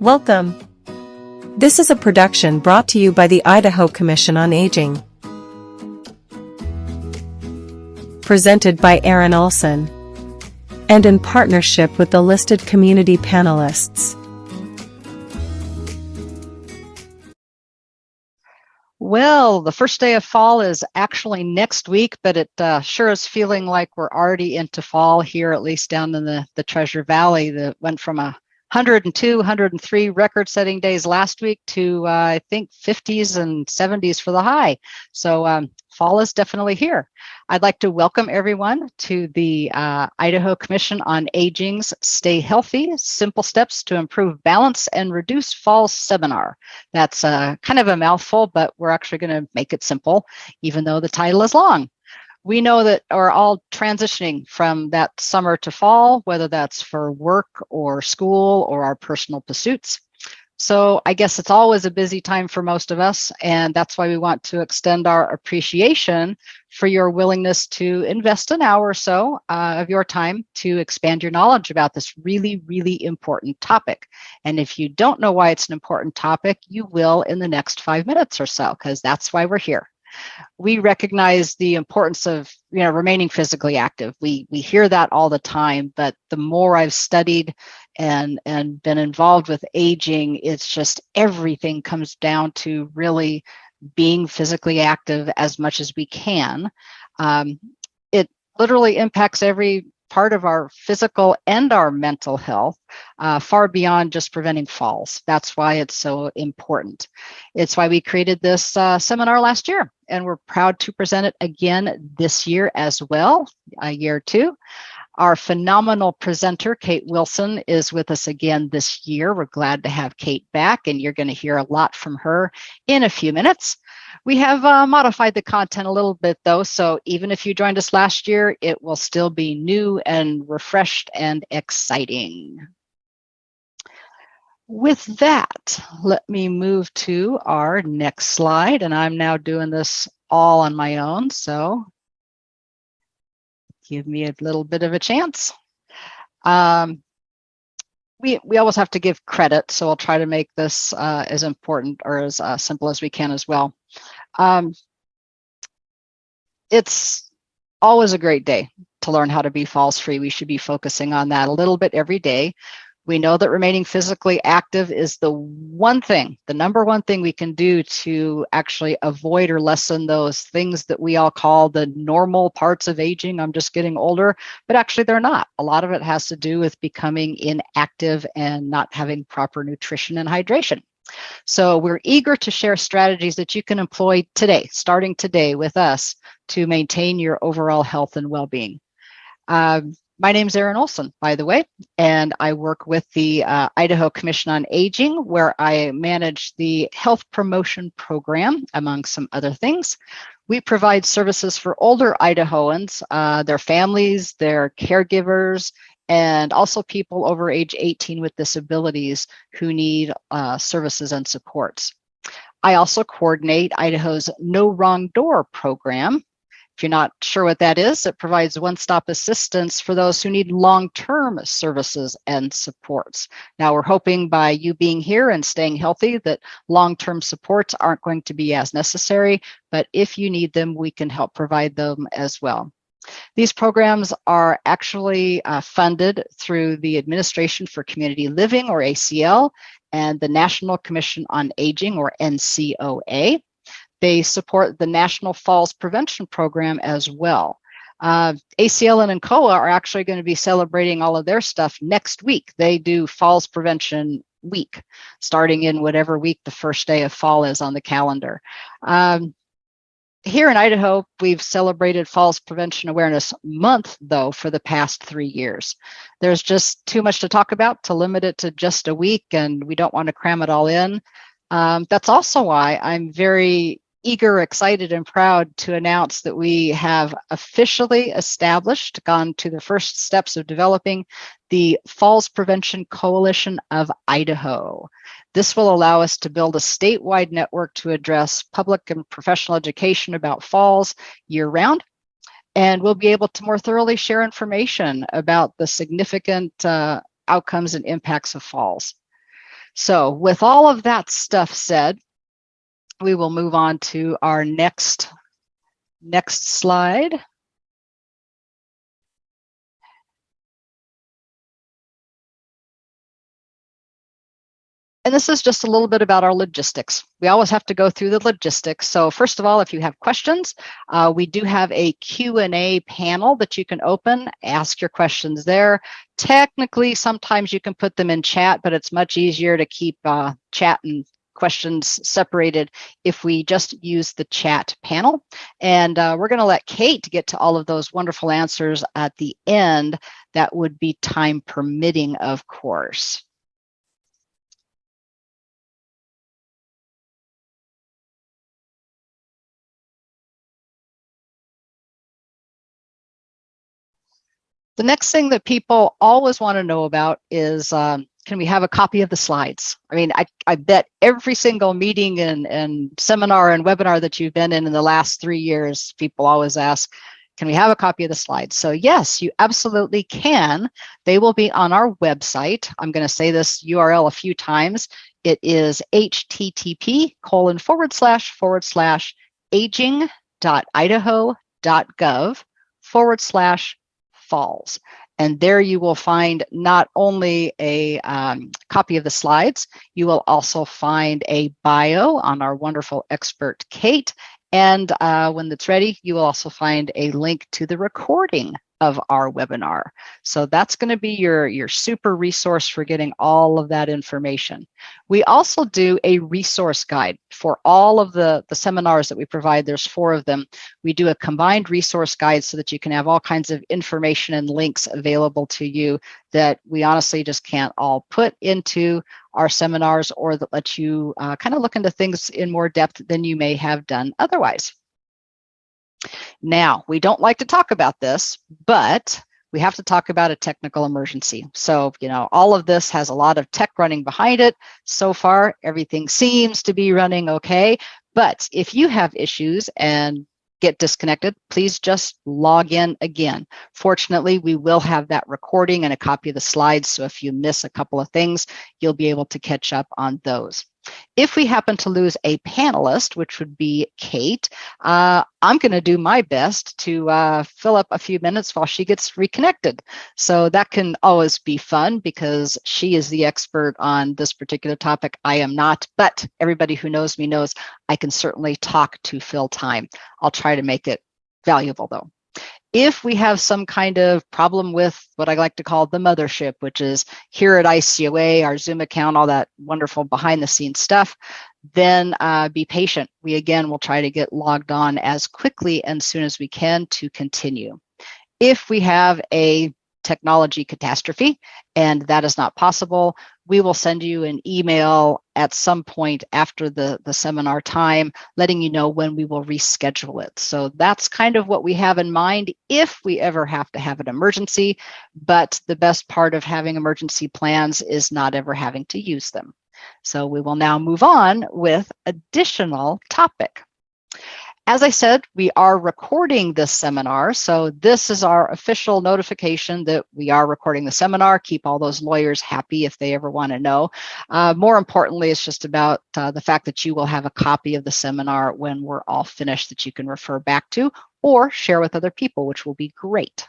Welcome. This is a production brought to you by the Idaho Commission on Aging. Presented by Aaron Olson. And in partnership with the listed community panelists. Well, the first day of fall is actually next week, but it uh, sure is feeling like we're already into fall here, at least down in the, the Treasure Valley that went from a 102, 103 record setting days last week to uh, I think 50s and 70s for the high. So um, fall is definitely here. I'd like to welcome everyone to the uh, Idaho Commission on Aging's Stay Healthy, Simple Steps to Improve Balance and Reduce Fall seminar. That's uh, kind of a mouthful, but we're actually going to make it simple, even though the title is long we know that are all transitioning from that summer to fall, whether that's for work or school or our personal pursuits. So I guess it's always a busy time for most of us, and that's why we want to extend our appreciation for your willingness to invest an hour or so uh, of your time to expand your knowledge about this really, really important topic. And if you don't know why it's an important topic, you will in the next five minutes or so, because that's why we're here we recognize the importance of you know remaining physically active. We we hear that all the time but the more i've studied and and been involved with aging it's just everything comes down to really being physically active as much as we can. Um, it literally impacts every part of our physical and our mental health, uh, far beyond just preventing falls. That's why it's so important. It's why we created this uh, seminar last year, and we're proud to present it again this year as well, a year two. Our phenomenal presenter, Kate Wilson, is with us again this year. We're glad to have Kate back, and you're going to hear a lot from her in a few minutes. We have uh, modified the content a little bit though, so even if you joined us last year, it will still be new and refreshed and exciting. With that, let me move to our next slide, and I'm now doing this all on my own, so give me a little bit of a chance. Um, we, we always have to give credit, so I'll try to make this uh, as important or as uh, simple as we can as well. Um, it's always a great day to learn how to be falls free. We should be focusing on that a little bit every day. We know that remaining physically active is the one thing, the number one thing we can do to actually avoid or lessen those things that we all call the normal parts of aging. I'm just getting older, but actually they're not. A lot of it has to do with becoming inactive and not having proper nutrition and hydration. So we're eager to share strategies that you can employ today, starting today with us to maintain your overall health and well-being. Um, my name is Aaron Olson, by the way, and I work with the uh, Idaho Commission on Aging, where I manage the health promotion program, among some other things. We provide services for older Idahoans, uh, their families, their caregivers, and also people over age 18 with disabilities who need uh, services and supports. I also coordinate Idaho's No Wrong Door program. If you're not sure what that is, it provides one-stop assistance for those who need long-term services and supports. Now we're hoping by you being here and staying healthy that long-term supports aren't going to be as necessary, but if you need them, we can help provide them as well. These programs are actually uh, funded through the Administration for Community Living, or ACL, and the National Commission on Aging, or NCOA. They support the National Falls Prevention Program as well. Uh, ACL and NCOA are actually going to be celebrating all of their stuff next week. They do Falls Prevention Week, starting in whatever week the first day of fall is on the calendar. Um, here in Idaho, we've celebrated Falls Prevention Awareness Month, though, for the past three years. There's just too much to talk about to limit it to just a week, and we don't want to cram it all in. Um, that's also why I'm very eager, excited, and proud to announce that we have officially established, gone to the first steps of developing the Falls Prevention Coalition of Idaho. This will allow us to build a statewide network to address public and professional education about falls year round. And we'll be able to more thoroughly share information about the significant uh, outcomes and impacts of falls. So with all of that stuff said, we will move on to our next, next slide. And this is just a little bit about our logistics. We always have to go through the logistics. So first of all, if you have questions, uh, we do have a Q&A panel that you can open, ask your questions there. Technically, sometimes you can put them in chat, but it's much easier to keep uh, chat and questions separated if we just use the chat panel. And uh, we're going to let Kate get to all of those wonderful answers at the end. That would be time permitting, of course. The next thing that people always want to know about is um, can we have a copy of the slides? I mean, I, I bet every single meeting and, and seminar and webinar that you've been in in the last three years, people always ask, can we have a copy of the slides? So yes, you absolutely can. They will be on our website. I'm going to say this URL a few times. It is http colon forward slash forward slash aging.idaho.gov forward slash falls. And there you will find not only a um, copy of the slides, you will also find a bio on our wonderful expert, Kate. And uh, when it's ready, you will also find a link to the recording of our webinar. So that's going to be your, your super resource for getting all of that information. We also do a resource guide for all of the, the seminars that we provide. There's four of them. We do a combined resource guide so that you can have all kinds of information and links available to you that we honestly just can't all put into our seminars or that let you uh, kind of look into things in more depth than you may have done otherwise. Now, we don't like to talk about this, but we have to talk about a technical emergency. So, you know, all of this has a lot of tech running behind it. So far, everything seems to be running okay. But if you have issues and get disconnected, please just log in again. Fortunately, we will have that recording and a copy of the slides. So if you miss a couple of things, you'll be able to catch up on those. If we happen to lose a panelist, which would be Kate, uh, I'm going to do my best to uh, fill up a few minutes while she gets reconnected. So that can always be fun because she is the expert on this particular topic. I am not, but everybody who knows me knows I can certainly talk to fill time. I'll try to make it valuable though. If we have some kind of problem with what I like to call the mothership, which is here at ICOA, our Zoom account, all that wonderful behind the scenes stuff, then uh, be patient. We again will try to get logged on as quickly and soon as we can to continue. If we have a technology catastrophe and that is not possible, we will send you an email at some point after the, the seminar time, letting you know when we will reschedule it. So that's kind of what we have in mind if we ever have to have an emergency. But the best part of having emergency plans is not ever having to use them. So we will now move on with additional topic. As I said, we are recording this seminar. So this is our official notification that we are recording the seminar. Keep all those lawyers happy if they ever want to know. Uh, more importantly, it's just about uh, the fact that you will have a copy of the seminar when we're all finished that you can refer back to or share with other people, which will be great.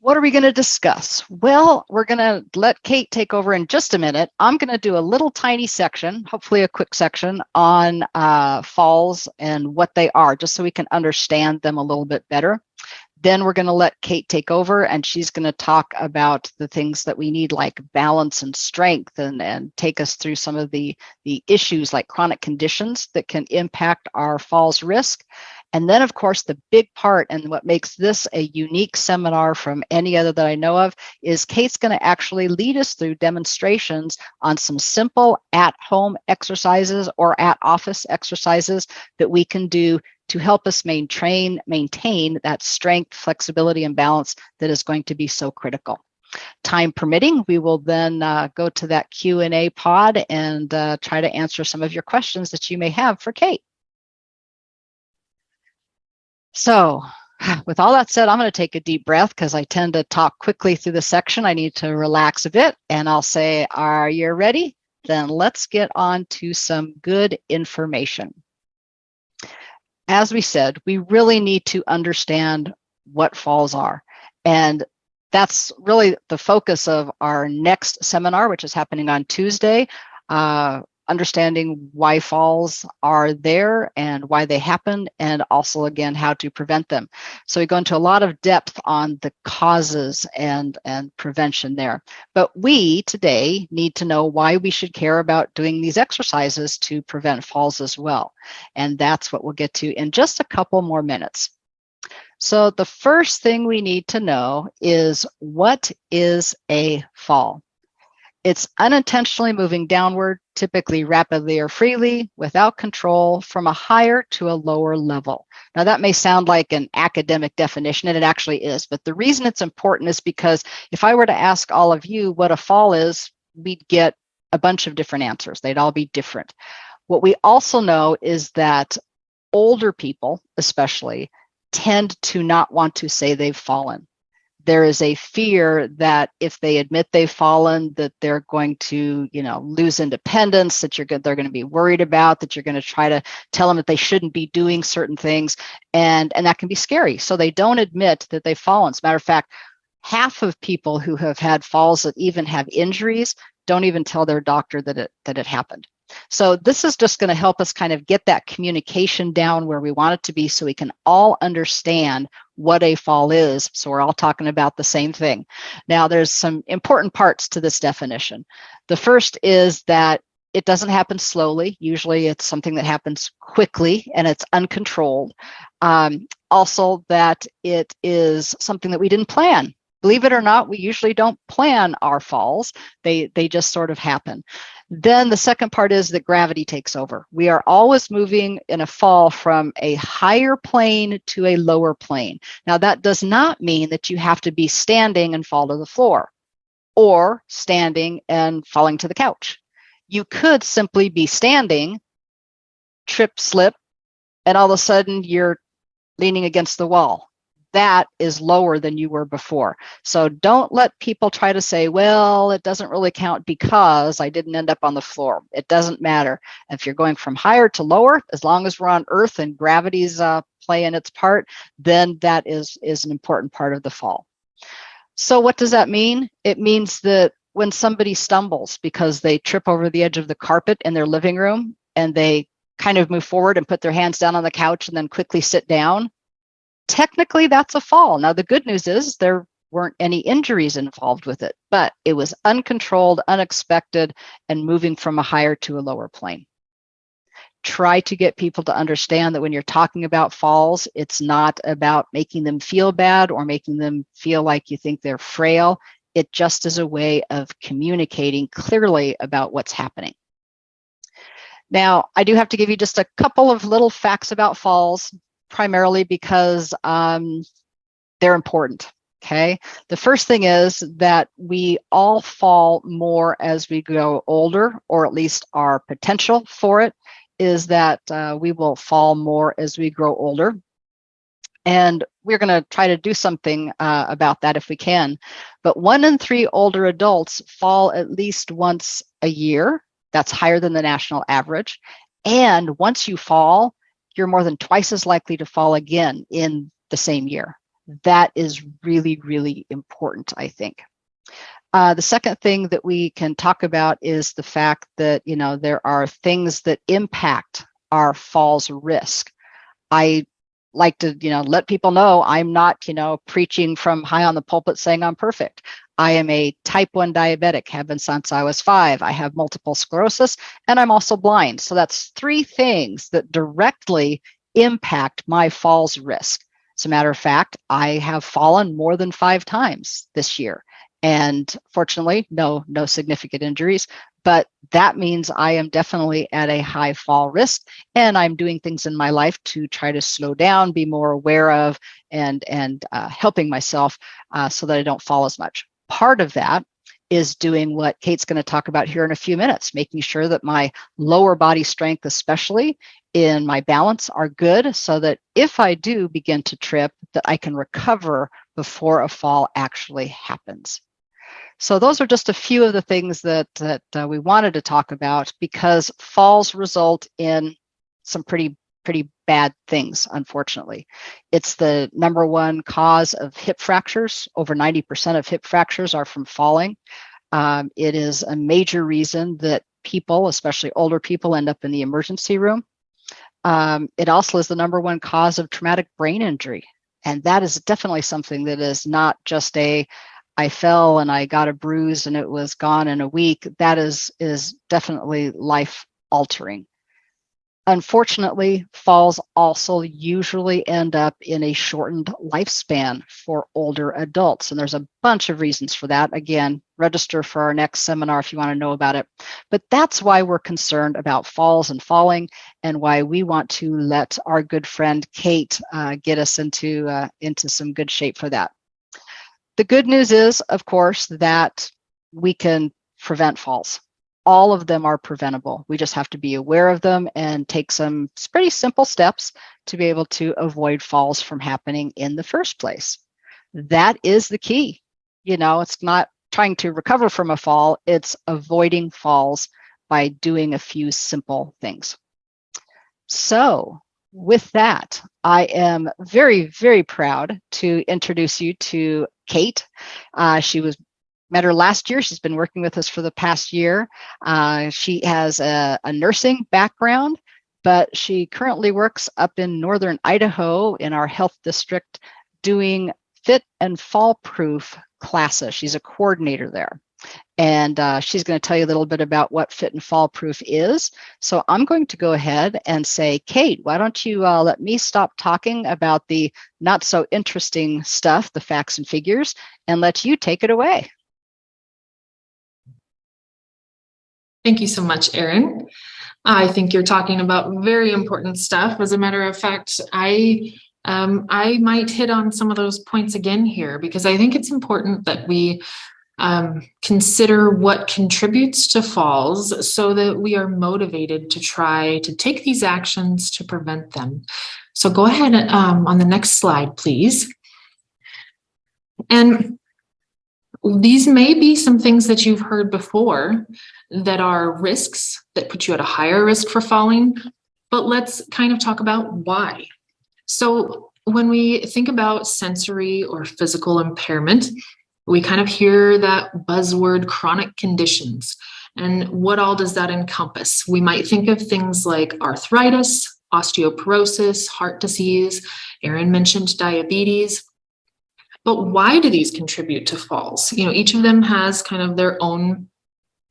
What are we going to discuss? Well, we're going to let Kate take over in just a minute. I'm going to do a little tiny section, hopefully a quick section on uh, falls and what they are, just so we can understand them a little bit better. Then we're going to let Kate take over and she's going to talk about the things that we need like balance and strength and, and take us through some of the, the issues like chronic conditions that can impact our falls risk. And then, of course, the big part and what makes this a unique seminar from any other that I know of is Kate's going to actually lead us through demonstrations on some simple at-home exercises or at-office exercises that we can do to help us maintain, maintain that strength, flexibility, and balance that is going to be so critical. Time permitting, we will then uh, go to that Q&A pod and uh, try to answer some of your questions that you may have for Kate. So with all that said, I'm going to take a deep breath because I tend to talk quickly through the section. I need to relax a bit and I'll say, Are you ready? Then let's get on to some good information. As we said, we really need to understand what falls are. And that's really the focus of our next seminar, which is happening on Tuesday. Uh, understanding why falls are there and why they happen, and also, again, how to prevent them. So we go into a lot of depth on the causes and, and prevention there. But we today need to know why we should care about doing these exercises to prevent falls as well. And that's what we'll get to in just a couple more minutes. So the first thing we need to know is what is a fall? It's unintentionally moving downward, typically rapidly or freely, without control, from a higher to a lower level. Now, that may sound like an academic definition, and it actually is. But the reason it's important is because if I were to ask all of you what a fall is, we'd get a bunch of different answers. They'd all be different. What we also know is that older people, especially, tend to not want to say they've fallen. There is a fear that if they admit they've fallen, that they're going to, you know, lose independence, that you're good, they're going to be worried about, that you're going to try to tell them that they shouldn't be doing certain things, and and that can be scary. So they don't admit that they've fallen. As a matter of fact, half of people who have had falls that even have injuries don't even tell their doctor that it that it happened. So this is just going to help us kind of get that communication down where we want it to be so we can all understand what a fall is. So we're all talking about the same thing. Now there's some important parts to this definition. The first is that it doesn't happen slowly. Usually it's something that happens quickly and it's uncontrolled. Um, also that it is something that we didn't plan believe it or not, we usually don't plan our falls. They, they just sort of happen. Then the second part is that gravity takes over. We are always moving in a fall from a higher plane to a lower plane. Now, that does not mean that you have to be standing and fall to the floor or standing and falling to the couch. You could simply be standing, trip, slip, and all of a sudden you're leaning against the wall that is lower than you were before. So don't let people try to say, well, it doesn't really count because I didn't end up on the floor. It doesn't matter. If you're going from higher to lower, as long as we're on Earth and gravity's uh, playing its part, then that is, is an important part of the fall. So what does that mean? It means that when somebody stumbles because they trip over the edge of the carpet in their living room and they kind of move forward and put their hands down on the couch and then quickly sit down, technically that's a fall. Now, the good news is there weren't any injuries involved with it, but it was uncontrolled, unexpected, and moving from a higher to a lower plane. Try to get people to understand that when you're talking about falls, it's not about making them feel bad or making them feel like you think they're frail. It just is a way of communicating clearly about what's happening. Now, I do have to give you just a couple of little facts about falls primarily because um, they're important. Okay. The first thing is that we all fall more as we grow older, or at least our potential for it is that uh, we will fall more as we grow older. And we're going to try to do something uh, about that if we can. But one in three older adults fall at least once a year. That's higher than the national average. And once you fall, you're more than twice as likely to fall again in the same year. That is really, really important, I think. Uh, the second thing that we can talk about is the fact that, you know, there are things that impact our falls risk. I like to, you know, let people know I'm not, you know, preaching from high on the pulpit saying I'm perfect. I am a type 1 diabetic, have been since I was five. I have multiple sclerosis, and I'm also blind. So that's three things that directly impact my falls risk. As a matter of fact, I have fallen more than five times this year. And fortunately, no, no significant injuries, but that means I am definitely at a high fall risk and I'm doing things in my life to try to slow down, be more aware of and, and uh, helping myself uh, so that I don't fall as much part of that is doing what Kate's going to talk about here in a few minutes, making sure that my lower body strength, especially in my balance, are good so that if I do begin to trip, that I can recover before a fall actually happens. So those are just a few of the things that, that uh, we wanted to talk about because falls result in some pretty pretty bad things, unfortunately. It's the number one cause of hip fractures. Over 90% of hip fractures are from falling. Um, it is a major reason that people, especially older people, end up in the emergency room. Um, it also is the number one cause of traumatic brain injury. And that is definitely something that is not just a I fell and I got a bruise and it was gone in a week. That is is definitely life altering. Unfortunately, falls also usually end up in a shortened lifespan for older adults. And there's a bunch of reasons for that. Again, register for our next seminar if you want to know about it. But that's why we're concerned about falls and falling and why we want to let our good friend Kate uh, get us into, uh, into some good shape for that. The good news is, of course, that we can prevent falls all of them are preventable. We just have to be aware of them and take some pretty simple steps to be able to avoid falls from happening in the first place. That is the key. You know, it's not trying to recover from a fall, it's avoiding falls by doing a few simple things. So, with that, I am very, very proud to introduce you to Kate. Uh, she was met her last year. She's been working with us for the past year. Uh, she has a, a, nursing background, but she currently works up in northern Idaho in our health district doing fit and fall proof classes. She's a coordinator there. And uh, she's going to tell you a little bit about what fit and fall proof is. So I'm going to go ahead and say, Kate, why don't you uh, let me stop talking about the not so interesting stuff, the facts and figures, and let you take it away. Thank you so much, Aaron. I think you're talking about very important stuff. As a matter of fact, I um, I might hit on some of those points again here because I think it's important that we um, consider what contributes to falls so that we are motivated to try to take these actions to prevent them. So go ahead um, on the next slide, please. And these may be some things that you've heard before that are risks that put you at a higher risk for falling, but let's kind of talk about why. So when we think about sensory or physical impairment, we kind of hear that buzzword chronic conditions. And what all does that encompass? We might think of things like arthritis, osteoporosis, heart disease. Aaron mentioned diabetes. But why do these contribute to falls? You know, each of them has kind of their own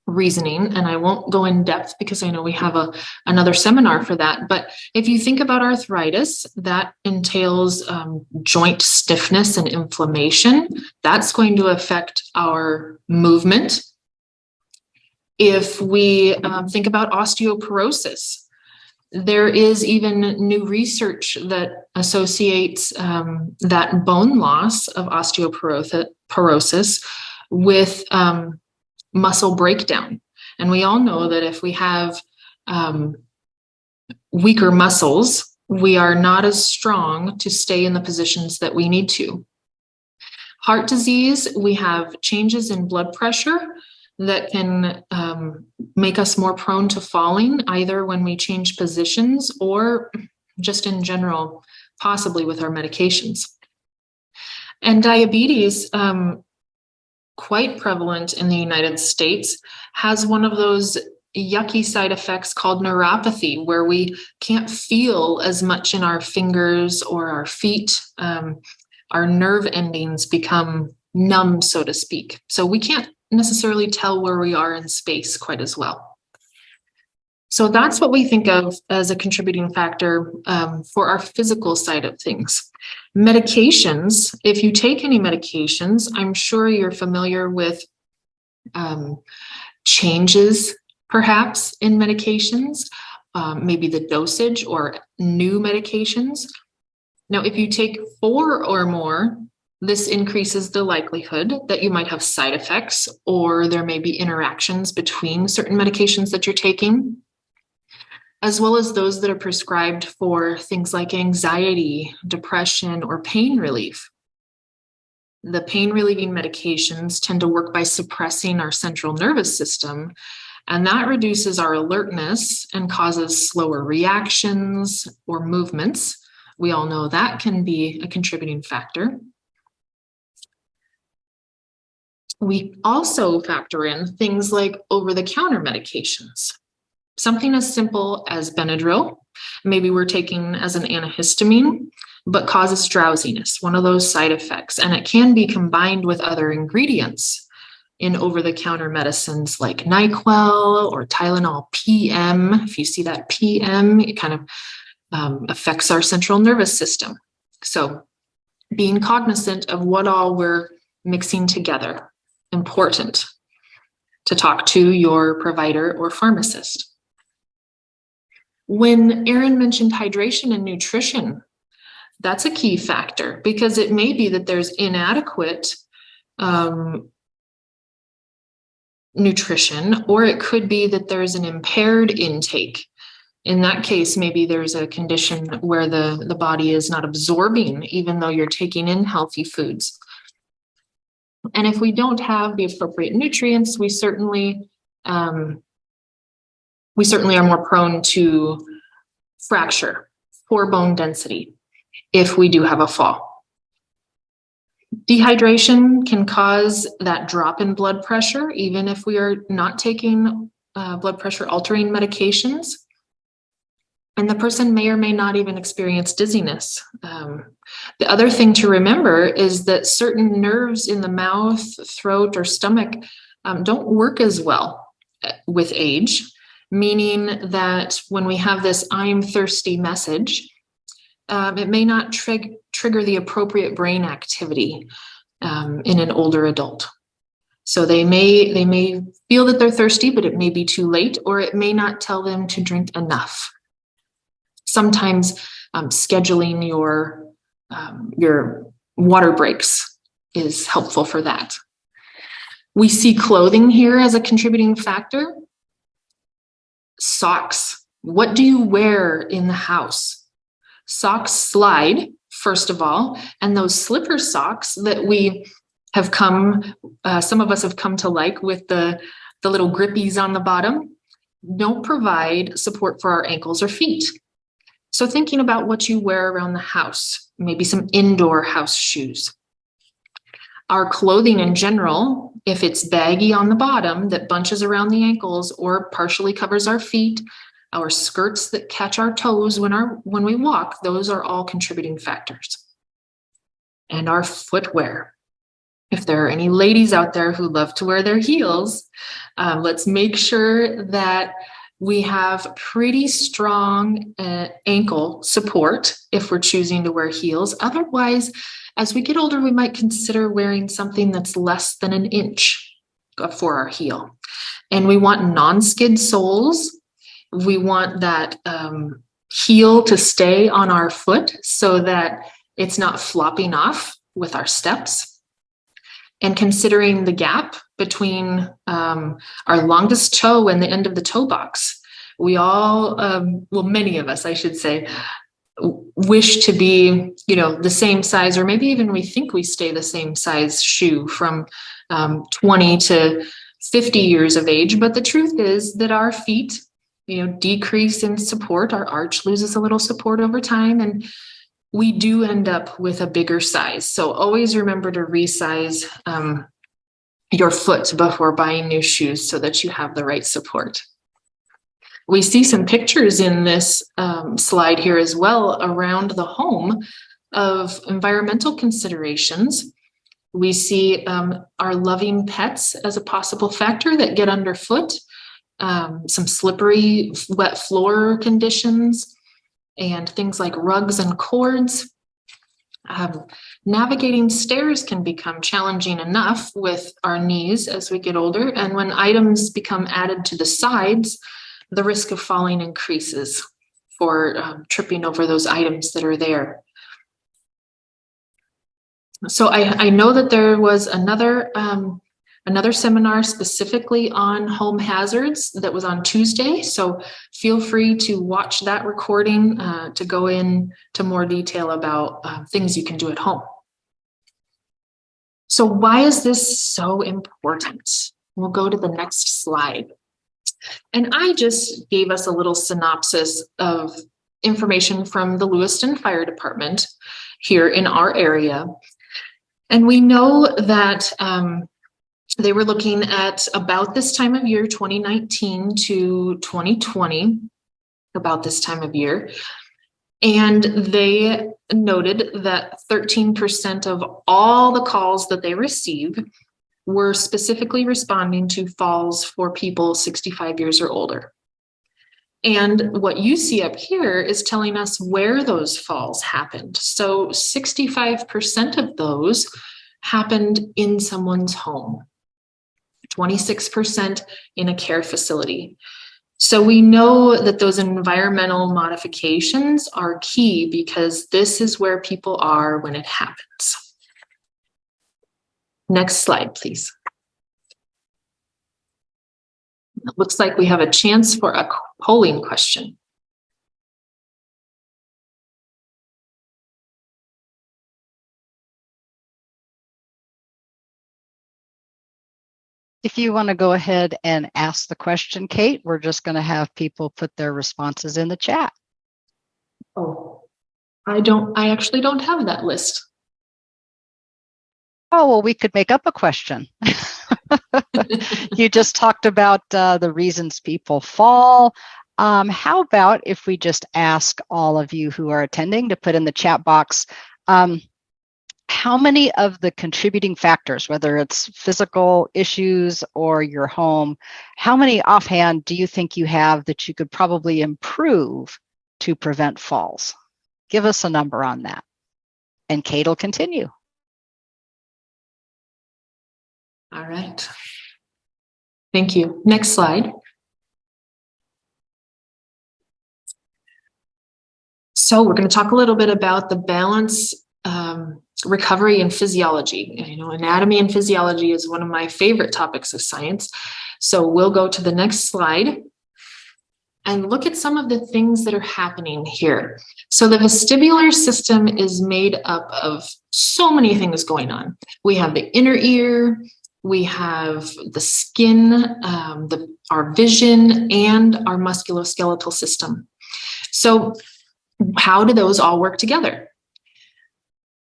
reasoning and I won't go in depth because I know we have a another seminar for that but if you think about arthritis that entails um, joint stiffness and inflammation. That's going to affect our movement. If we um, think about osteoporosis there is even new research that associates um, that bone loss of osteoporosis with um, muscle breakdown. And we all know that if we have um, weaker muscles, we are not as strong to stay in the positions that we need to. Heart disease, we have changes in blood pressure that can um, make us more prone to falling, either when we change positions or just in general, possibly with our medications. And diabetes, um, quite prevalent in the United States, has one of those yucky side effects called neuropathy, where we can't feel as much in our fingers or our feet. Um, our nerve endings become numb, so to speak. So we can't necessarily tell where we are in space quite as well. So that's what we think of as a contributing factor um, for our physical side of things. Medications, if you take any medications, I'm sure you're familiar with um, changes perhaps in medications, um, maybe the dosage or new medications. Now, if you take four or more This increases the likelihood that you might have side effects or there may be interactions between certain medications that you're taking, as well as those that are prescribed for things like anxiety, depression, or pain relief. The pain relieving medications tend to work by suppressing our central nervous system, and that reduces our alertness and causes slower reactions or movements. We all know that can be a contributing factor. We also factor in things like over-the-counter medications. Something as simple as Benadryl, maybe we're taking as an antihistamine, but causes drowsiness, one of those side effects. And it can be combined with other ingredients in over-the-counter medicines like NyQuil or Tylenol PM. If you see that PM, it kind of um, affects our central nervous system. So being cognizant of what all we're mixing together important to talk to your provider or pharmacist. When Aaron mentioned hydration and nutrition, that's a key factor because it may be that there's inadequate um, nutrition, or it could be that there's an impaired intake. In that case, maybe there's a condition where the, the body is not absorbing, even though you're taking in healthy foods. And if we don't have the appropriate nutrients, we certainly um, we certainly are more prone to fracture, poor bone density, if we do have a fall. Dehydration can cause that drop in blood pressure, even if we are not taking uh, blood pressure altering medications. And the person may or may not even experience dizziness. Um, the other thing to remember is that certain nerves in the mouth, throat, or stomach um, don't work as well uh, with age, meaning that when we have this I'm thirsty message, um, it may not trig trigger the appropriate brain activity um, in an older adult. So they may they may feel that they're thirsty, but it may be too late, or it may not tell them to drink enough sometimes um, scheduling your um, your water breaks is helpful for that. We see clothing here as a contributing factor. Socks. What do you wear in the house? Socks slide, first of all, and those slipper socks that we have come, uh, some of us have come to like with the, the little grippies on the bottom, don't provide support for our ankles or feet. So thinking about what you wear around the house, maybe some indoor house shoes. Our clothing in general, if it's baggy on the bottom that bunches around the ankles or partially covers our feet, our skirts that catch our toes when our when we walk, those are all contributing factors. And our footwear. If there are any ladies out there who love to wear their heels, um, let's make sure that we have pretty strong uh, ankle support if we're choosing to wear heels. Otherwise, as we get older, we might consider wearing something that's less than an inch for our heel. And we want non-skid soles. We want that um, heel to stay on our foot so that it's not flopping off with our steps and considering the gap between um, our longest toe and the end of the toe box. We all, um, well, many of us, I should say, wish to be, you know, the same size, or maybe even we think we stay the same size shoe from um, 20 to 50 years of age. But the truth is that our feet, you know, decrease in support. Our arch loses a little support over time. And we do end up with a bigger size. So always remember to resize um, your foot before buying new shoes so that you have the right support. We see some pictures in this um, slide here as well around the home of environmental considerations. We see um, our loving pets as a possible factor that get underfoot, um, some slippery wet floor conditions, and things like rugs and cords. Um, navigating stairs can become challenging enough with our knees as we get older. And when items become added to the sides, the risk of falling increases for um, tripping over those items that are there. So I, I know that there was another um, another seminar specifically on home hazards that was on Tuesday. So feel free to watch that recording uh, to go in to more detail about uh, things you can do at home. So why is this so important? We'll go to the next slide. And I just gave us a little synopsis of information from the Lewiston Fire Department here in our area. And we know that um, they were looking at about this time of year, 2019 to 2020, about this time of year. And they noted that 13% of all the calls that they receive were specifically responding to falls for people 65 years or older. And what you see up here is telling us where those falls happened. So 65% of those happened in someone's home, 26% in a care facility. So we know that those environmental modifications are key because this is where people are when it happens. Next slide, please. It looks like we have a chance for a polling question. If you want to go ahead and ask the question, Kate, we're just going to have people put their responses in the chat. Oh, I don't, I actually don't have that list. Oh, well, we could make up a question. you just talked about uh, the reasons people fall. Um, how about if we just ask all of you who are attending to put in the chat box, um, how many of the contributing factors, whether it's physical issues or your home, how many offhand do you think you have that you could probably improve to prevent falls? Give us a number on that. And Kate will continue. All right. Thank you. Next slide. So we're going to talk a little bit about the balance um, recovery and physiology. You know, anatomy and physiology is one of my favorite topics of science. So we'll go to the next slide and look at some of the things that are happening here. So the vestibular system is made up of so many things going on. We have the inner ear, we have the skin, um, the, our vision, and our musculoskeletal system. So how do those all work together?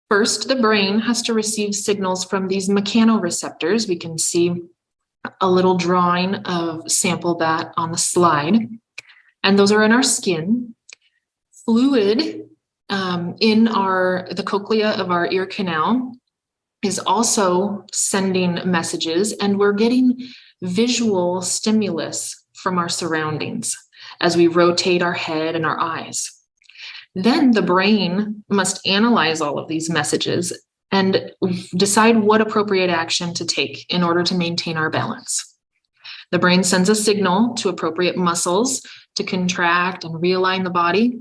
First, the brain has to receive signals from these mechanoreceptors. We can see a little drawing of sample that on the slide. And those are in our skin. Fluid um, in our the cochlea of our ear canal is also sending messages and we're getting visual stimulus from our surroundings as we rotate our head and our eyes. Then the brain must analyze all of these messages and decide what appropriate action to take in order to maintain our balance. The brain sends a signal to appropriate muscles to contract and realign the body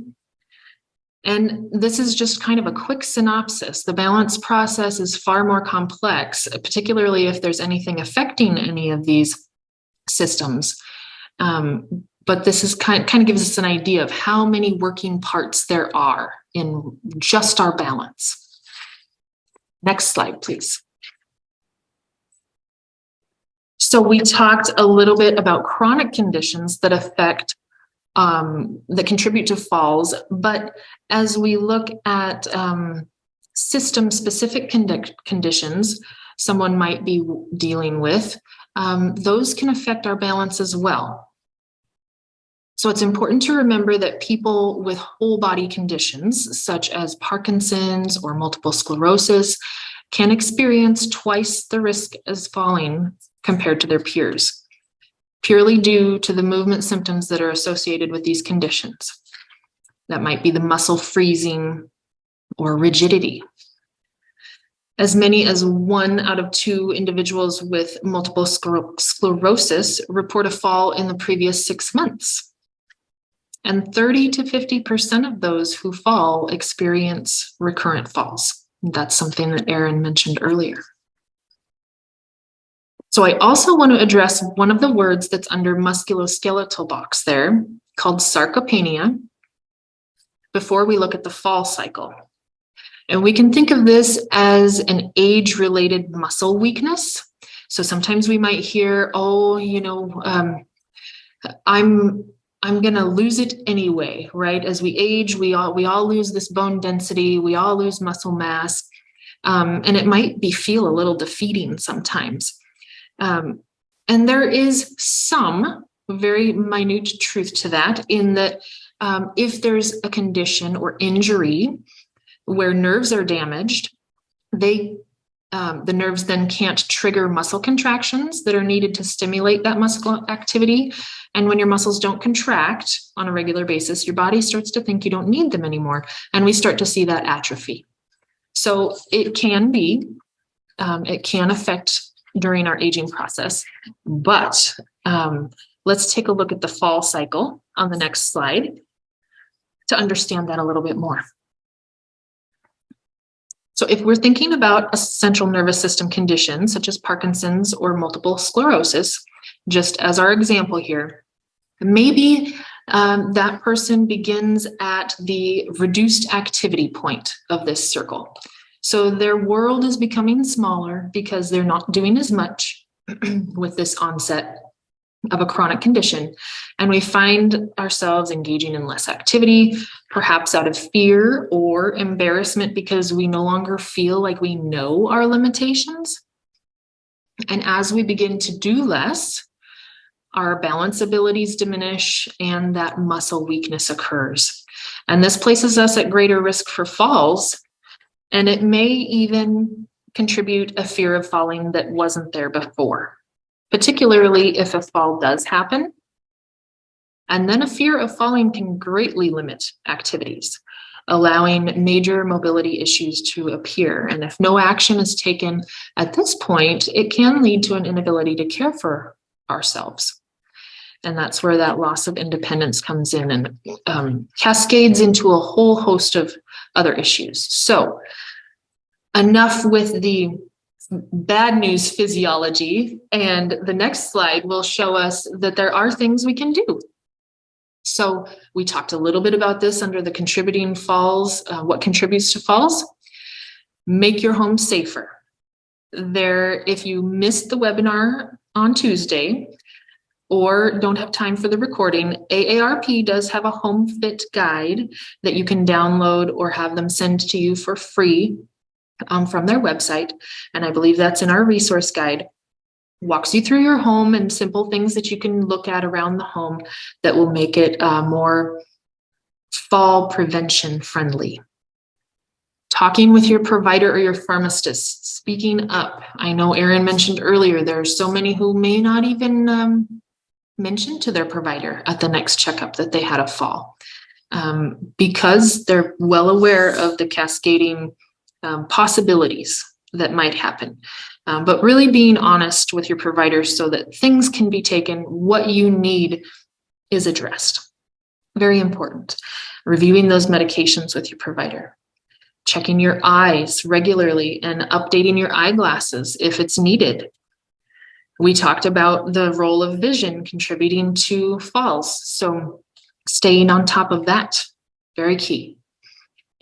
and this is just kind of a quick synopsis. The balance process is far more complex, particularly if there's anything affecting any of these systems. Um, but this is kind, kind of gives us an idea of how many working parts there are in just our balance. Next slide, please. So we talked a little bit about chronic conditions that affect um, that contribute to falls. But as we look at um, system specific conditions someone might be dealing with, um, those can affect our balance as well. So it's important to remember that people with whole body conditions, such as Parkinson's or multiple sclerosis, can experience twice the risk as falling compared to their peers purely due to the movement symptoms that are associated with these conditions. That might be the muscle freezing or rigidity. As many as one out of two individuals with multiple scler sclerosis report a fall in the previous six months. And 30 to 50% of those who fall experience recurrent falls. That's something that Aaron mentioned earlier. So I also want to address one of the words that's under musculoskeletal box there called sarcopenia before we look at the fall cycle. And we can think of this as an age-related muscle weakness. So sometimes we might hear, oh, you know, um, I'm I'm gonna lose it anyway, right? As we age, we all we all lose this bone density, we all lose muscle mass, um, and it might be feel a little defeating sometimes. Um, and there is some very minute truth to that in that um, if there's a condition or injury where nerves are damaged, they um, the nerves then can't trigger muscle contractions that are needed to stimulate that muscle activity. And when your muscles don't contract on a regular basis, your body starts to think you don't need them anymore. And we start to see that atrophy. So it can be, um, it can affect during our aging process, but um, let's take a look at the fall cycle on the next slide to understand that a little bit more. So if we're thinking about a central nervous system condition, such as Parkinson's or multiple sclerosis, just as our example here, maybe um, that person begins at the reduced activity point of this circle. So their world is becoming smaller because they're not doing as much with this onset of a chronic condition. And we find ourselves engaging in less activity, perhaps out of fear or embarrassment because we no longer feel like we know our limitations. And as we begin to do less, our balance abilities diminish and that muscle weakness occurs. And this places us at greater risk for falls. And it may even contribute a fear of falling that wasn't there before particularly if a fall does happen. And then a fear of falling can greatly limit activities, allowing major mobility issues to appear. And if no action is taken at this point, it can lead to an inability to care for ourselves. And that's where that loss of independence comes in and um, cascades into a whole host of other issues. So enough with the bad news physiology. And the next slide will show us that there are things we can do. So we talked a little bit about this under the contributing falls, uh, what contributes to falls. Make your home safer. There, if you missed the webinar on Tuesday or don't have time for the recording, AARP does have a home fit guide that you can download or have them send to you for free um, from their website. And I believe that's in our resource guide. Walks you through your home and simple things that you can look at around the home that will make it uh, more fall prevention friendly. Talking with your provider or your pharmacist, speaking up. I know Aaron mentioned earlier, there are so many who may not even um, mention to their provider at the next checkup that they had a fall um, because they're well aware of the cascading um, possibilities that might happen. Um, but really being honest with your provider so that things can be taken, what you need is addressed. Very important. Reviewing those medications with your provider. Checking your eyes regularly and updating your eyeglasses if it's needed. We talked about the role of vision contributing to falls. So staying on top of that, very key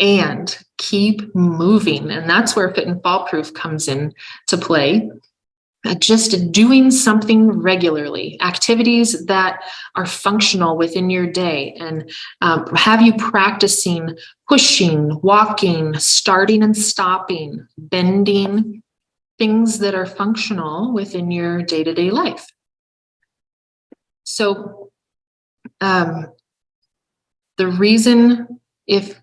and keep moving. And that's where fit and fall proof comes in to play. Uh, just doing something regularly, activities that are functional within your day, and um, have you practicing pushing, walking, starting and stopping, bending, things that are functional within your day to day life. So, um, the reason if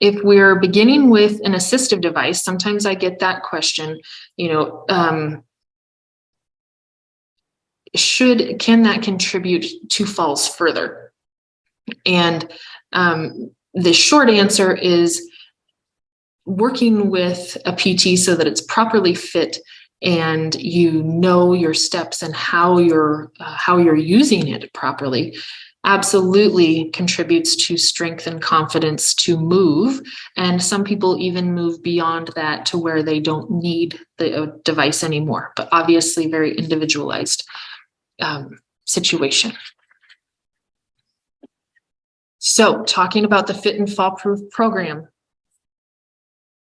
if we're beginning with an assistive device, sometimes I get that question, you know, um, should, can that contribute to falls further? And um, the short answer is working with a PT so that it's properly fit and you know your steps and how you're uh, how you're using it properly absolutely contributes to strength and confidence to move. And some people even move beyond that to where they don't need the uh, device anymore, but obviously very individualized um, situation. So talking about the Fit and Fall Proof program,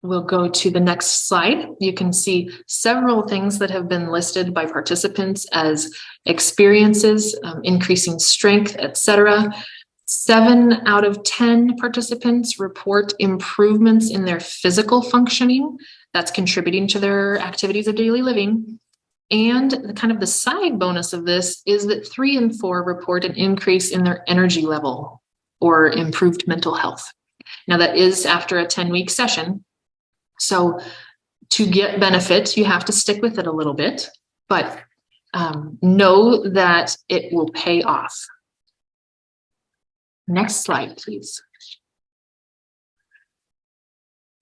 We'll go to the next slide. You can see several things that have been listed by participants as experiences, um, increasing strength, etc. Seven out of 10 participants report improvements in their physical functioning. That's contributing to their activities of daily living. And the kind of the side bonus of this is that three and four report an increase in their energy level or improved mental health. Now that is after a 10 week session, so to get benefits, you have to stick with it a little bit, but um, know that it will pay off. Next slide, please.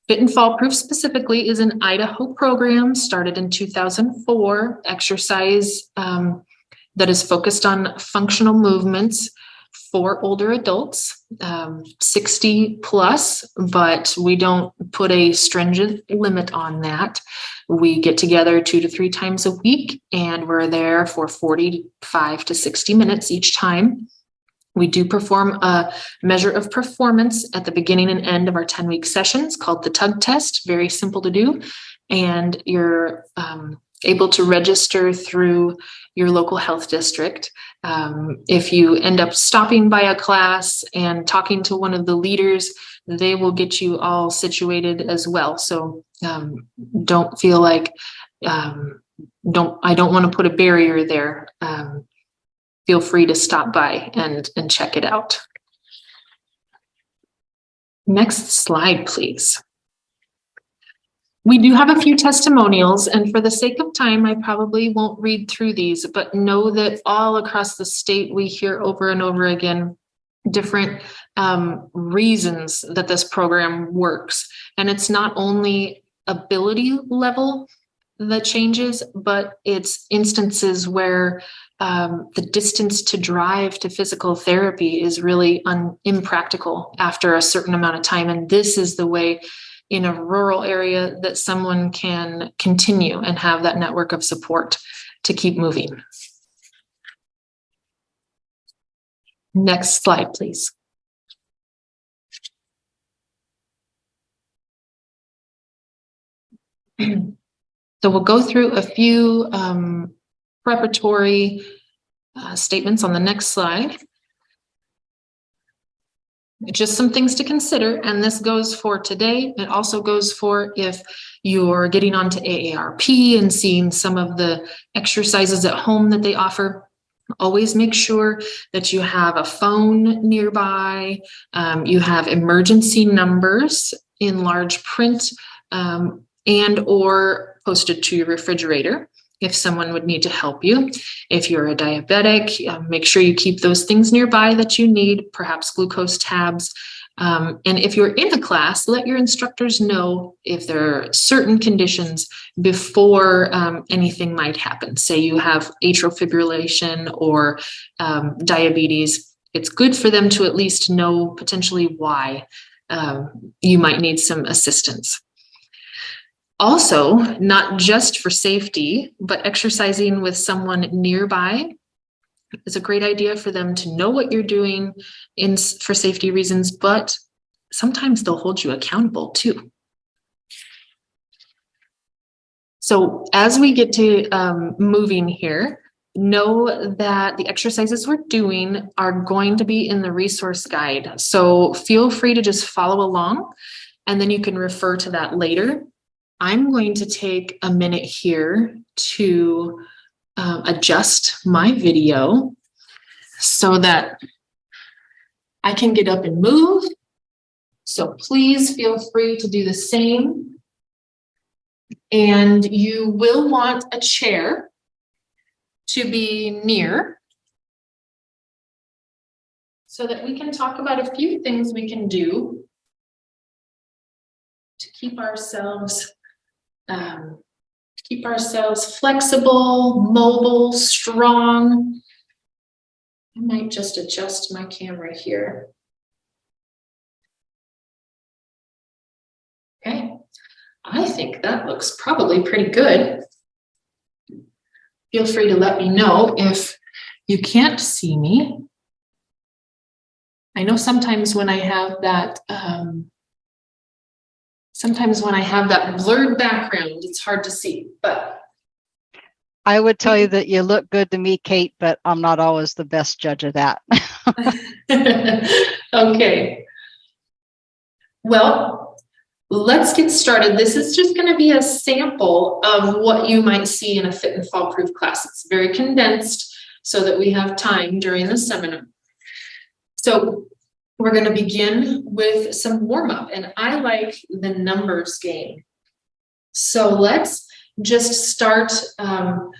Fit and Fall Proof specifically is an Idaho program started in 2004, exercise um, that is focused on functional movements for older adults, um, 60 plus, but we don't put a stringent limit on that. We get together two to three times a week and we're there for 45 to 60 minutes each time. We do perform a measure of performance at the beginning and end of our 10 week sessions called the tug test, very simple to do. And you're um, able to register through your local health district. Um, if you end up stopping by a class and talking to one of the leaders, they will get you all situated as well. So um, don't feel like um, don't I don't want to put a barrier there. Um, feel free to stop by and and check it out. Next slide, please. We do have a few testimonials, and for the sake of time, I probably won't read through these, but know that all across the state, we hear over and over again different um, reasons that this program works. And it's not only ability level that changes, but it's instances where um, the distance to drive to physical therapy is really un- impractical after a certain amount of time. And this is the way in a rural area that someone can continue and have that network of support to keep moving. Next slide, please. so we'll go through a few um, preparatory uh, statements on the next slide just some things to consider. And this goes for today. It also goes for if you're getting onto AARP and seeing some of the exercises at home that they offer. Always make sure that you have a phone nearby. Um, you have emergency numbers in large print um, and or posted to your refrigerator if someone would need to help you. If you're a diabetic, uh, make sure you keep those things nearby that you need, perhaps glucose tabs. Um, and if you're in a class, let your instructors know if there are certain conditions before um, anything might happen. Say you have atrial fibrillation or um, diabetes. It's good for them to at least know potentially why um, you might need some assistance. Also, not just for safety, but exercising with someone nearby is a great idea for them to know what you're doing in for safety reasons, but sometimes they'll hold you accountable too. So as we get to um, moving here, know that the exercises we're doing are going to be in the resource guide. So feel free to just follow along and then you can refer to that later. I'm going to take a minute here to uh, adjust my video so that I can get up and move. So please feel free to do the same. And you will want a chair to be near so that we can talk about a few things we can do to keep ourselves um, keep ourselves flexible, mobile, strong. I might just adjust my camera here. Okay, I think that looks probably pretty good. Feel free to let me know if you can't see me. I know sometimes when I have that, um, sometimes when I have that blurred background, it's hard to see, but I would tell you mm-hmm. that you look good to me, Kate, but I'm not always the best judge of that. okay. Well, let's get started. This is just going to be a sample of what you might see in a fit and fall proof class. It's very condensed so that we have time during the seminar. So we're going to begin with some warm up and I like the numbers game. So let's just start um,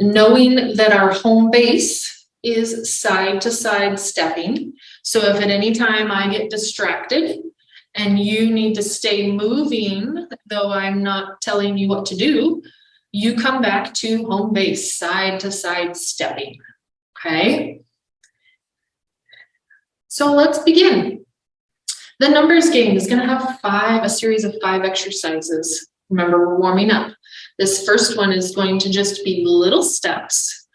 knowing that our home base is side to side stepping. So if at any time I get distracted and you need to stay moving, though I'm not telling you what to do, you come back to home base, side to side stepping, okay? So let's begin. The numbers game is gonna have five, a series of five exercises. Remember, we're warming up. This first one is going to just be little steps.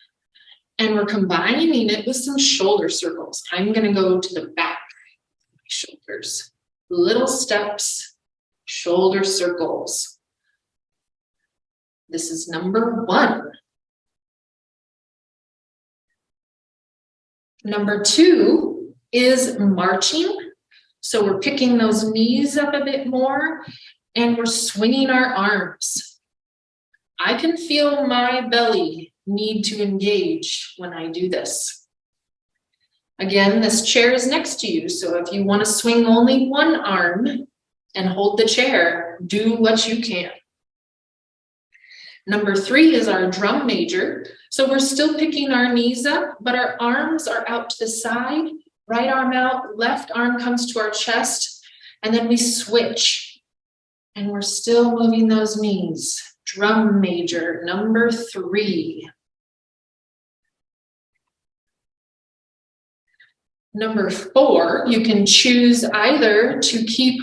And we're combining it with some shoulder circles. I'm gonna go to the back shoulders. Little steps, shoulder circles. This is number one. Number two is marching. So we're picking those knees up a bit more and we're swinging our arms. I can feel my belly need to engage when I do this. Again, this chair is next to you, so if you want to swing only one arm and hold the chair, do what you can. Number three is our drum major. So we're still picking our knees up, but our arms are out to the side, right arm out, left arm comes to our chest, and then we switch. And we're still moving those knees drum major, number three. Number four, you can choose either to keep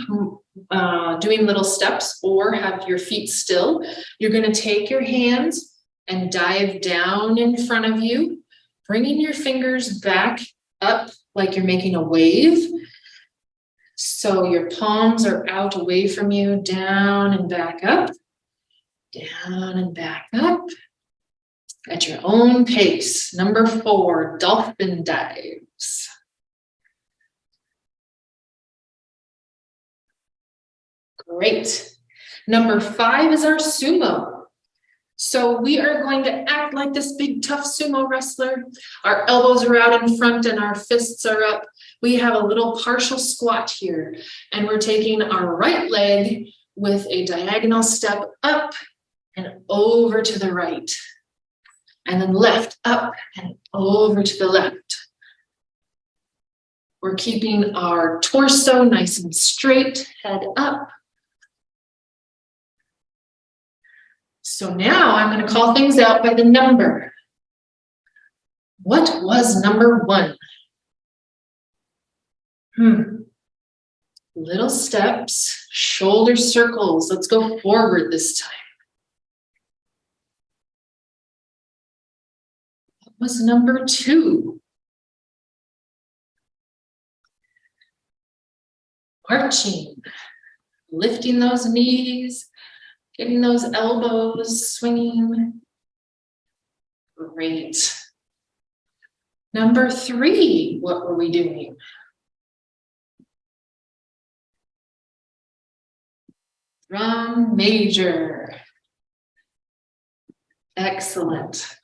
uh, doing little steps or have your feet still. You're going to take your hands and dive down in front of you, bringing your fingers back up like you're making a wave. So your palms are out away from you, down and back up down and back up at your own pace. Number four, dolphin dives. Great. Number five is our sumo. So we are going to act like this big tough sumo wrestler. Our elbows are out in front and our fists are up. We have a little partial squat here and we're taking our right leg with a diagonal step up and over to the right. And then left, up and over to the left. We're keeping our torso nice and straight, head up. So now I'm going to call things out by the number. What was number one? Hmm. Little steps, shoulder circles. Let's go forward this time. What was number two. Arching, lifting those knees, getting those elbows swinging. Great. Number three, what were we doing? Drum major. Excellent.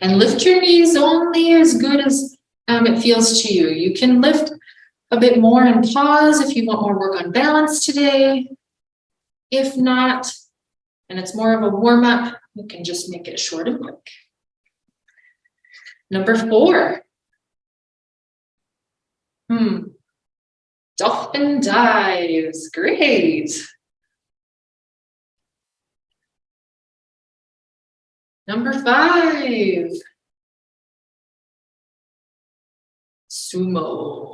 And lift your knees only as good as um, it feels to you. You can lift a bit more and pause if you want more work on balance today. If not, and it's more of a warm up, you can just make it short and quick. Number four. Hmm. Dolphin dives. Great. Number five. sumo.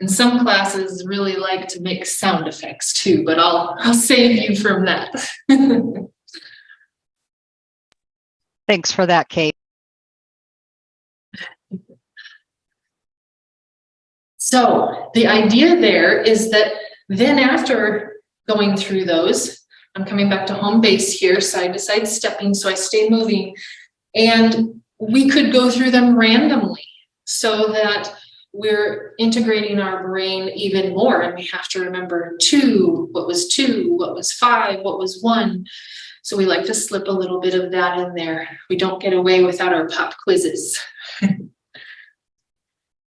And some classes really like to make sound effects too, but I'll, I'll save you from that. Thanks for that, Kate. So the idea there is that then after going through those, I'm coming back to home base here, side to side stepping, so I stay moving. And we could go through them randomly so that we're integrating our brain even more and we have to remember two, what was two, what was five, what was one. So we like to slip a little bit of that in there. We don't get away without our pop quizzes.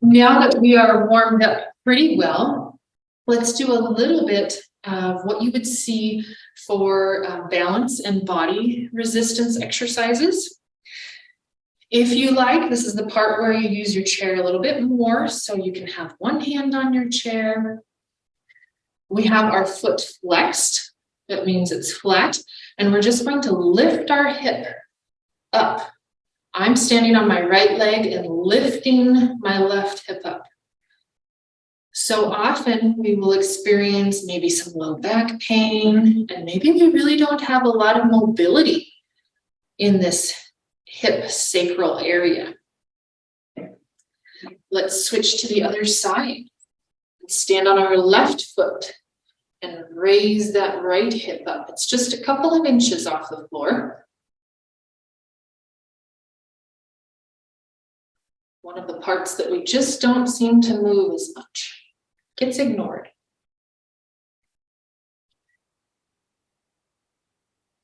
now that we are warmed up pretty well, let's do a little bit of what you would see for uh, balance and body resistance exercises. If you like, this is the part where you use your chair a little bit more so you can have one hand on your chair. We have our foot flexed. That means it's flat. And we're just going to lift our hip up. I'm standing on my right leg and lifting my left hip up. So often we will experience maybe some low back pain and maybe we really don't have a lot of mobility in this hip sacral area. Let's switch to the other side. Stand on our left foot and raise that right hip up. It's just a couple of inches off the floor. One of the parts that we just don't seem to move as much gets ignored.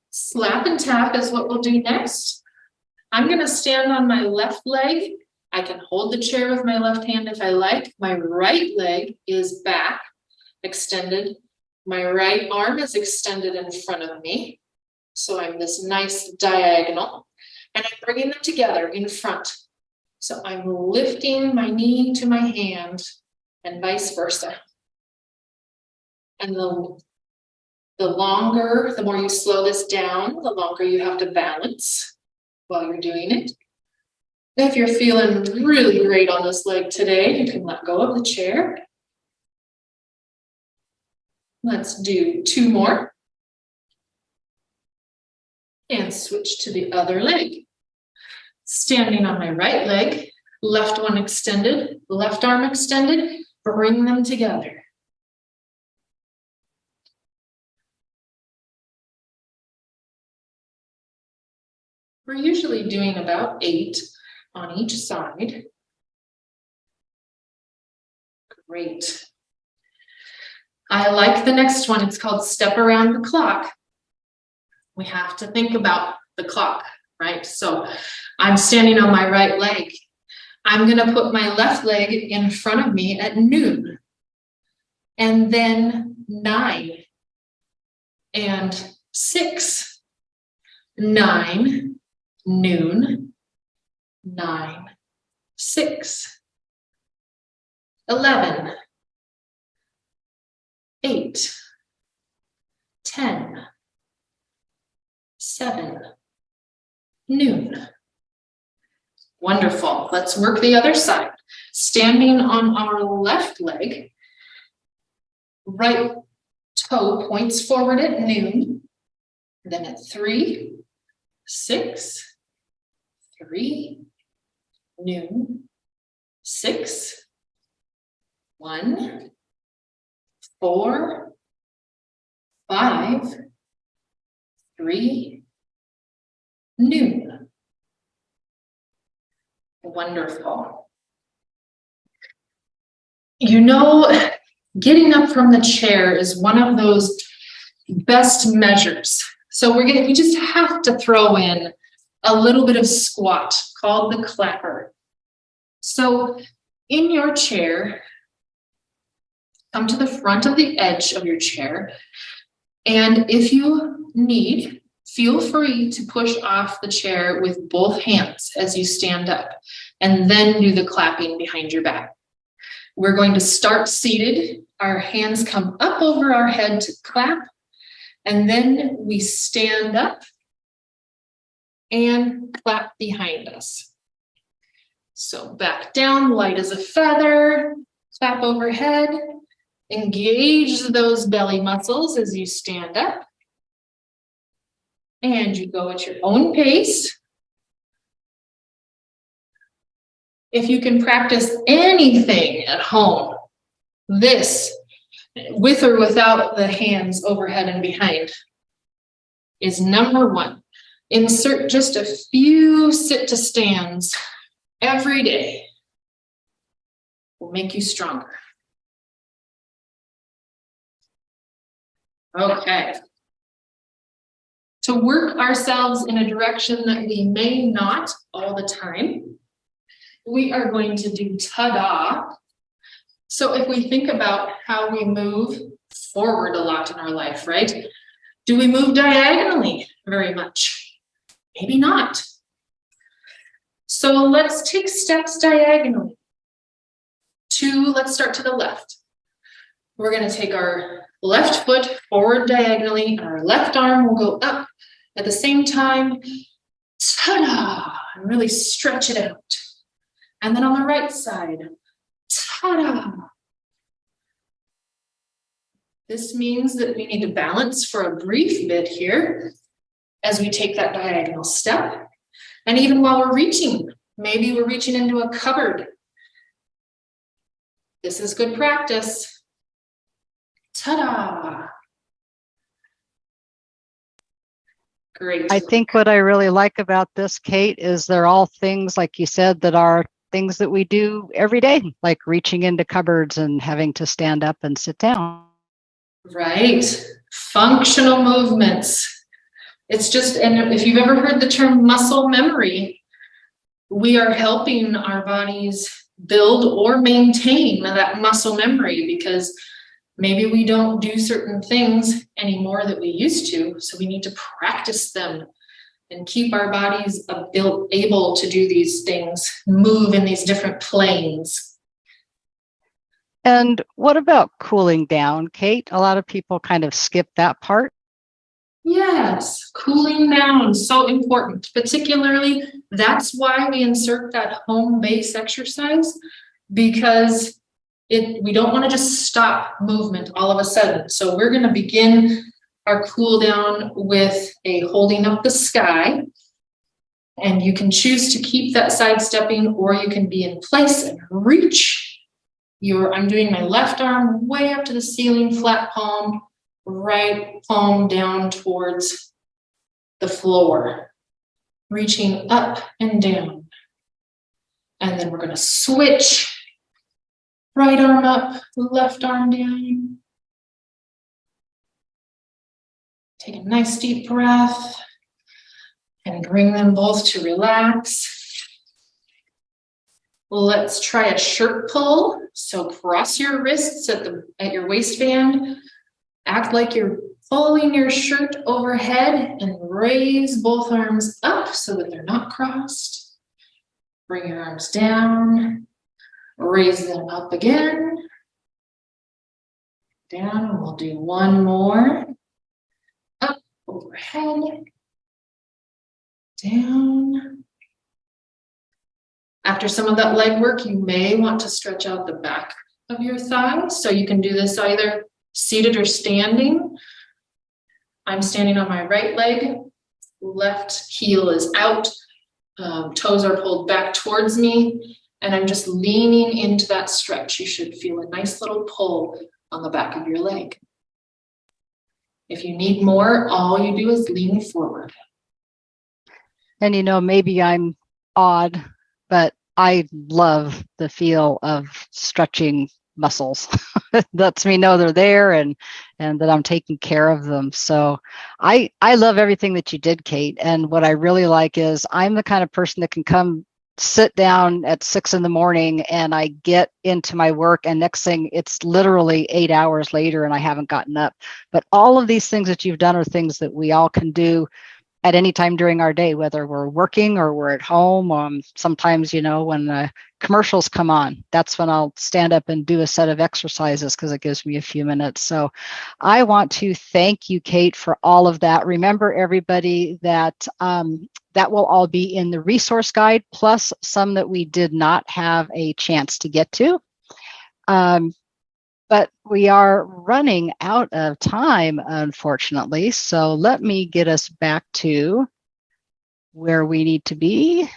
Slap and tap is what we'll do next. I'm gonna stand on my left leg. I can hold the chair with my left hand if I like. My right leg is back, extended. My right arm is extended in front of me. So I'm this nice diagonal and I'm bringing them together in front. So I'm lifting my knee to my hand and vice versa. And the, the longer, the more you slow this down, the longer you have to balance while you're doing it. If you're feeling really great on this leg today, you can let go of the chair. Let's do two more. And switch to the other leg. Standing on my right leg, left one extended, left arm extended, bring them together. We're usually doing about eight on each side. Great. I like the next one. It's called Step Around the Clock. We have to think about the clock, right? So I'm standing on my right leg I'm going to put my left leg in front of me at noon and then nine and six, nine, noon, nine, six, 11, eight, 10, seven, noon. Wonderful. Let's work the other side. Standing on our left leg, right toe points forward at noon, then at three, six, three, noon, six, one, four, five, three, noon. Wonderful. You know, getting up from the chair is one of those best measures. So we're gonna, we just have to throw in a little bit of squat called the clapper. So in your chair, come to the front of the edge of your chair. And if you need, Feel free to push off the chair with both hands as you stand up and then do the clapping behind your back. We're going to start seated. Our hands come up over our head to clap and then we stand up and clap behind us. So back down, light as a feather, clap overhead, engage those belly muscles as you stand up. And you go at your own pace. If you can practice anything at home, this, with or without the hands overhead and behind, is number one. Insert just a few sit to stands every day. Will make you stronger. Okay. To work ourselves in a direction that we may not all the time, we are going to do ta-da. So if we think about how we move forward a lot in our life, right? Do we move diagonally very much? Maybe not. So let's take steps diagonally. Two, let's start to the left. We're gonna take our left foot forward diagonally and our left arm will go up at the same time. Ta-da! And really stretch it out. And then on the right side, ta-da! This means that we need to balance for a brief bit here as we take that diagonal step. And even while we're reaching, maybe we're reaching into a cupboard. This is good practice. Ta-da! Great. I think what I really like about this, Kate, is they're all things, like you said, that are things that we do every day, like reaching into cupboards and having to stand up and sit down. Right. Functional movements. It's just, and if you've ever heard the term muscle memory, we are helping our bodies build or maintain that muscle memory because maybe we don't do certain things anymore that we used to. So we need to practice them and keep our bodies able to do these things, move in these different planes. And what about cooling down, Kate? A lot of people kind of skip that part. Yes, cooling down, so important. Particularly, that's why we insert that home base exercise because it we don't want to just stop movement all of a sudden. So we're going to begin our cool down with a holding up the sky. And you can choose to keep that side stepping or you can be in place and reach your, I'm doing my left arm way up to the ceiling, flat palm, right palm down towards the floor, reaching up and down. And then we're gonna switch, right arm up, left arm down. Take a nice deep breath and bring them both to relax. Let's try a shirt pull. So cross your wrists at the at your waistband. Act like you're pulling your shirt overhead and raise both arms up so that they're not crossed. Bring your arms down. Raise them up again. Down, we'll do one more Up, overhead, down. After some of that leg work, you may want to stretch out the back of your thighs. So you can do this either seated or standing. I'm standing on my right leg, left heel is out, um, toes are pulled back towards me, and I'm just leaning into that stretch. You should feel a nice little pull on the back of your leg. If you need more, all you do is lean forward. And you know, maybe I'm odd, but I love the feel of stretching muscles. lets me know they're there and and that I'm taking care of them. So I I love everything that you did, Kate. And what I really like is I'm the kind of person that can come sit down at six in the morning and I get into my work and next thing it's literally eight hours later and I haven't gotten up. But all of these things that you've done are things that we all can do at any time during our day, whether we're working or we're at home. Um, sometimes, you know, when the commercials come on, that's when I'll stand up and do a set of exercises because it gives me a few minutes. So I want to thank you, Kate, for all of that. Remember, everybody, that um, that will all be in the resource guide, plus some that we did not have a chance to get to. Um, but we are running out of time, unfortunately. So let me get us back to where we need to be,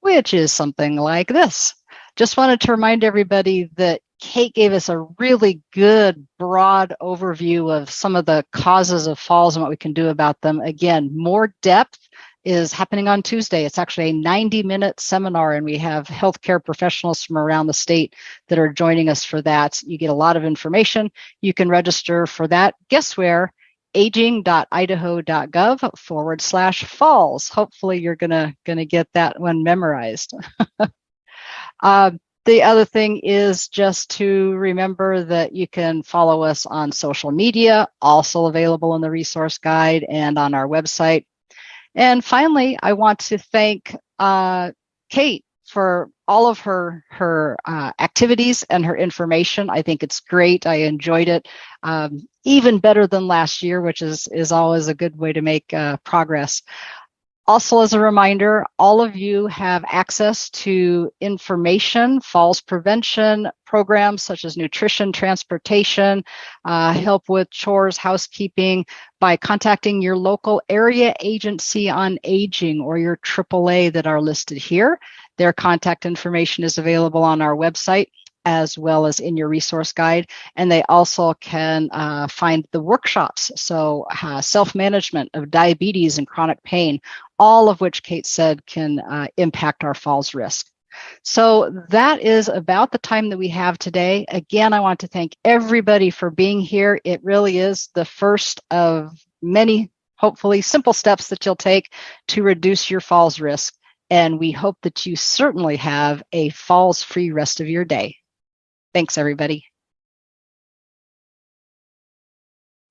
which is something like this. Just wanted to remind everybody that Kate gave us a really good broad overview of some of the causes of falls and what we can do about them. Again, more depth is happening on Tuesday. It's actually a 90 minute seminar, and we have healthcare professionals from around the state that are joining us for that. You get a lot of information. You can register for that. Guess where? aging.idaho.gov forward slash falls. Hopefully, you're gonna gonna get that one memorized. uh, the other thing is just to remember that you can follow us on social media, also available in the resource guide and on our website. And finally, I want to thank uh, Kate for all of her her uh, activities and her information. I think it's great. I enjoyed it um, even better than last year, which is is always a good way to make uh, progress. Also, as a reminder, all of you have access to information, falls prevention programs such as nutrition, transportation, uh, help with chores, housekeeping by contacting your local area agency on aging or your AAA that are listed here. Their contact information is available on our website as well as in your resource guide. And they also can uh, find the workshops. So uh, self-management of diabetes and chronic pain, all of which Kate said can uh, impact our falls risk. So that is about the time that we have today. Again, I want to thank everybody for being here. It really is the first of many, hopefully simple steps that you'll take to reduce your falls risk. And we hope that you certainly have a falls free rest of your day. Thanks, everybody.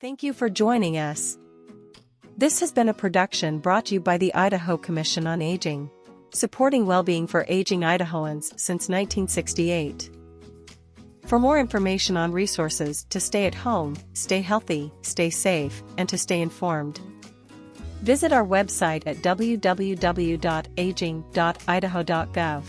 Thank you for joining us. This has been a production brought to you by the Idaho Commission on Aging, supporting well-being for aging Idahoans since 1968. For more information on resources to stay at home, stay healthy, stay safe, and to stay informed, visit our website at www.aging.idaho.gov.